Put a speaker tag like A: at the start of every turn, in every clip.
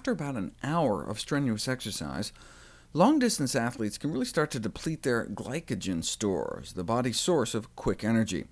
A: after about an hour of strenuous exercise, long-distance athletes can really start to deplete their glycogen stores, the body's source of quick energy.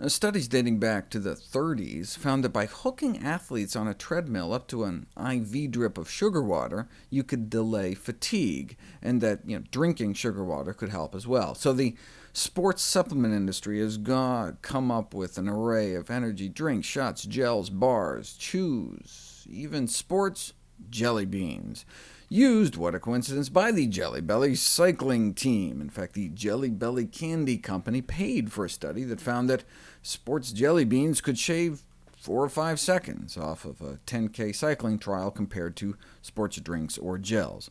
A: Uh, studies dating back to the 30s found that by hooking athletes on a treadmill up to an IV drip of sugar water, you could delay fatigue, and that you know, drinking sugar water could help as well. So the sports supplement industry has come up with an array of energy drinks, shots, gels, bars, chews, even sports jelly beans used, what a coincidence, by the Jelly Belly cycling team. In fact, the Jelly Belly Candy Company paid for a study that found that sports jelly beans could shave four or five seconds off of a 10K cycling trial compared to sports drinks or gels.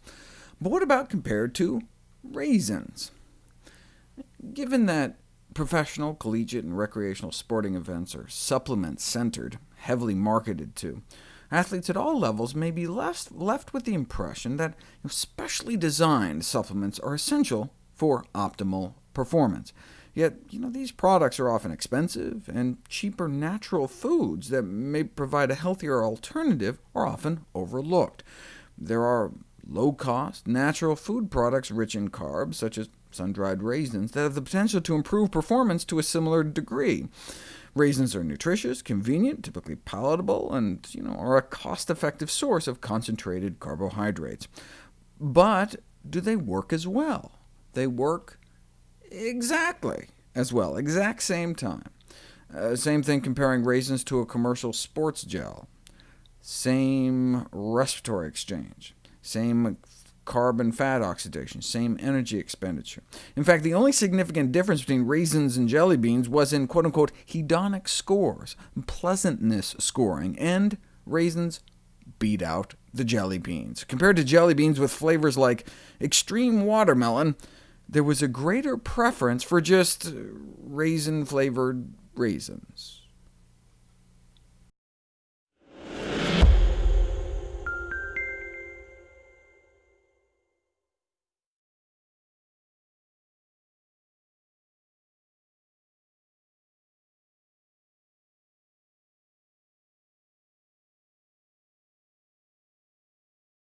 A: But what about compared to raisins? Given that professional, collegiate, and recreational sporting events are supplement-centered, heavily marketed to, athletes at all levels may be left, left with the impression that specially designed supplements are essential for optimal performance. Yet you know, these products are often expensive, and cheaper natural foods that may provide a healthier alternative are often overlooked. There are low-cost, natural food products rich in carbs, such as sun-dried raisins, that have the potential to improve performance to a similar degree. Raisins are nutritious, convenient, typically palatable, and you know, are a cost-effective source of concentrated carbohydrates. But do they work as well? They work exactly as well, exact same time. Uh, same thing comparing raisins to a commercial sports gel. Same respiratory exchange, same carbon fat oxidation, same energy expenditure. In fact, the only significant difference between raisins and jelly beans was in quote-unquote hedonic scores, pleasantness scoring, and raisins beat out the jelly beans. Compared to jelly beans with flavors like extreme watermelon, there was a greater preference for just raisin-flavored raisins.